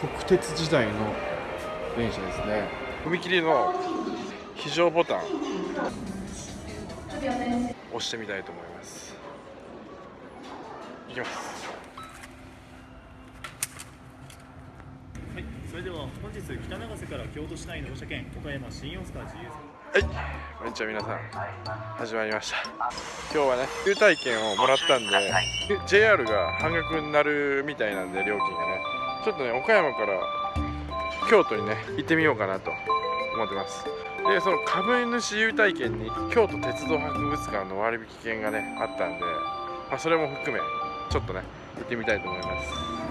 国鉄時代の電車ですね。踏切の非常ボタン。押してみたいと思います。いきます。はい、それでは本日北長瀬から京都市内の放射券岡山新大阪自由はい、こんにちは皆さん。始まりました。今日はね優待券をもらったんで JR が半額になるみたいなんで料金がねちょっとね岡山から京都にね行ってみようかなと思ってます。でその株主優待券に京都鉄道博物館の割引券がねあったんで、まあ、それも含めちょっとね行ってみたいと思います。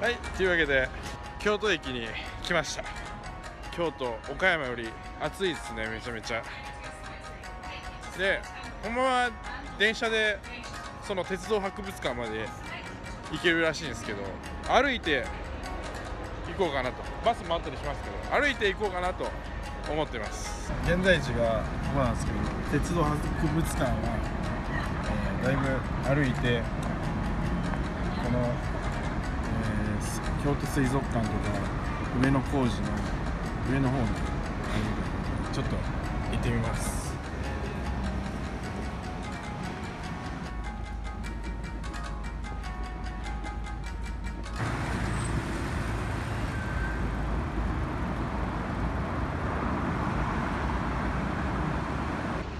はいというわけで京都駅に来ました。京都岡山より暑いですねめちゃめちゃ。でほんまは電車でその鉄道博物館まで行けるらしいんですけど歩いて行こうかなと。バスもあったりしますけど歩いて行こうかなと思ってます。現在地がここなんですけど鉄道博物館は、えーだいぶ歩いてこの、えーす京都水族館とか上野工事の上の方にちょっと行ってみます。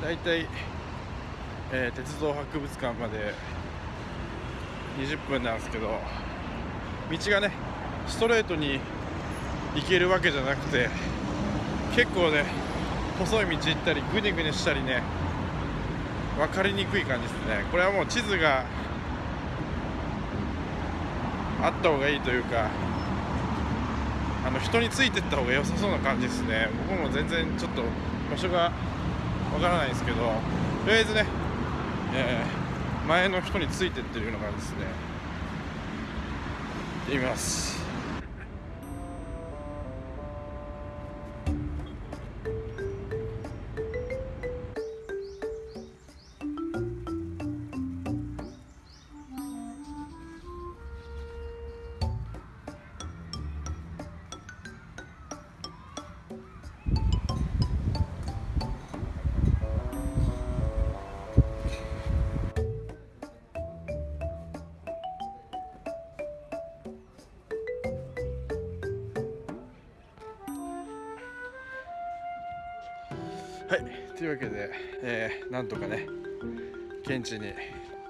だいたい、えー鉄道博物館まで20分なんですけど道がねストレートに行けるわけじゃなくて結構ね細い道行ったりグニグニしたりね分かりにくい感じですね。これはもう地図があった方がいいというかあの人についてった方が良さそうな感じですね。僕も全然ちょっと場所がわからないんですけどとりあえずね、えー前の人についてってるような感じですね。ってみます。はい。というわけで、えーなんとかね現地に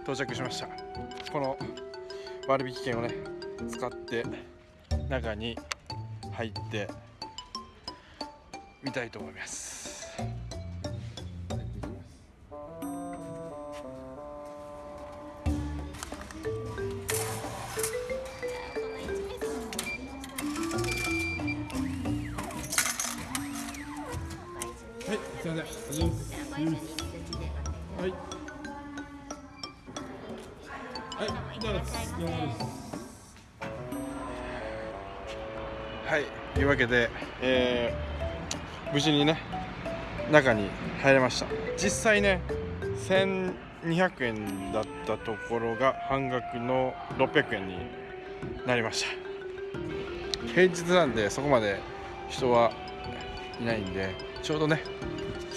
到着しました。この割引券をね使って中に入ってみたいと思います。はい。はい。い。ただきますはい。とい。うわけで、えー無事にね中に入れました実際ね1200円だったところが半額の600円になりました平日なんでそこまで人はい。ない。んでちょうどね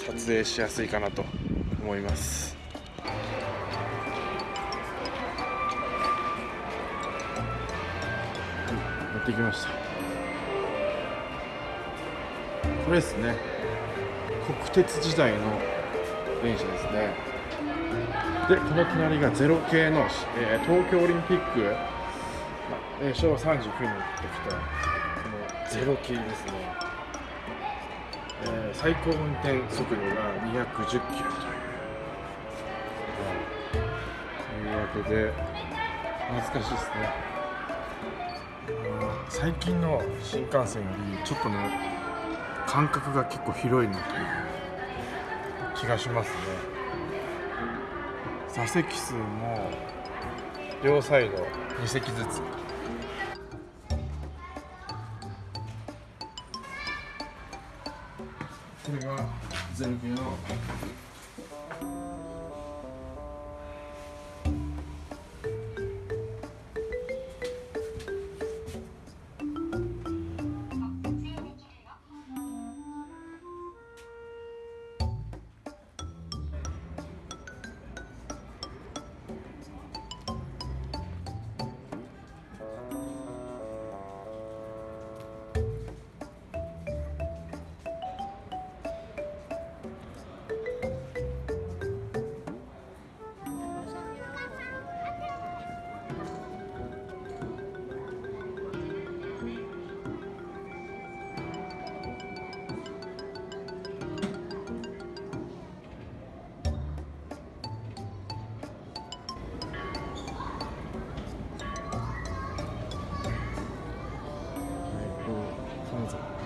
撮影しやすいかなと思います。はい持ってきました。これですね。国鉄時代の電車ですね。でこの隣がゼロ系の、えー東京オリンピック、まえー昭和39年にできたこのゼロ系ですね、えー最高運転速度が210キロという、というわけで懐かしいですね。最近の新幹線よりちょっとね間隔が結構広いなという気がしますね。座席数も両サイド2席ずつ。これがゼロ系の金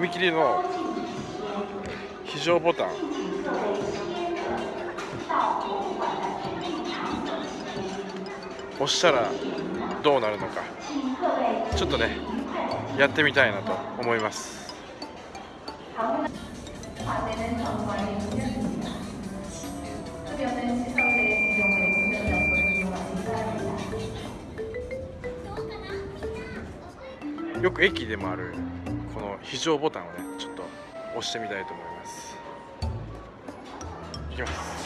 踏切の非常ボタン。押したらどうなるのか。ちょっとねやってみたいなと思います。よく駅でもある。非常ボタンをねちょっと押してみたいと思います。いきます。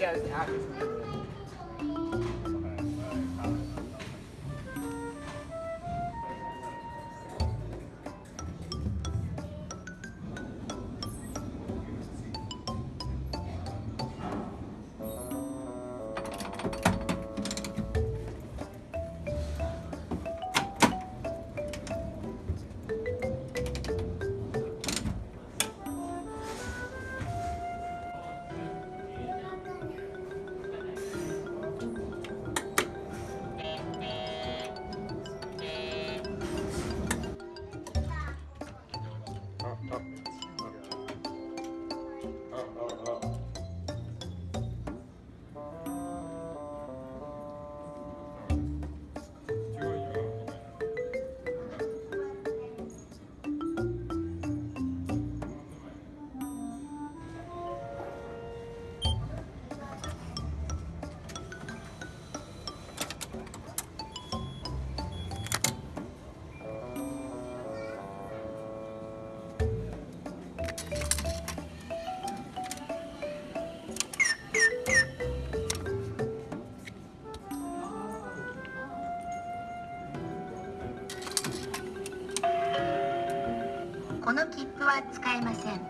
第二点二十切符は使えません。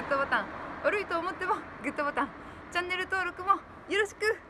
グッドボタン。悪いと思ってもグッドボタン。チャンネル登録もよろしく。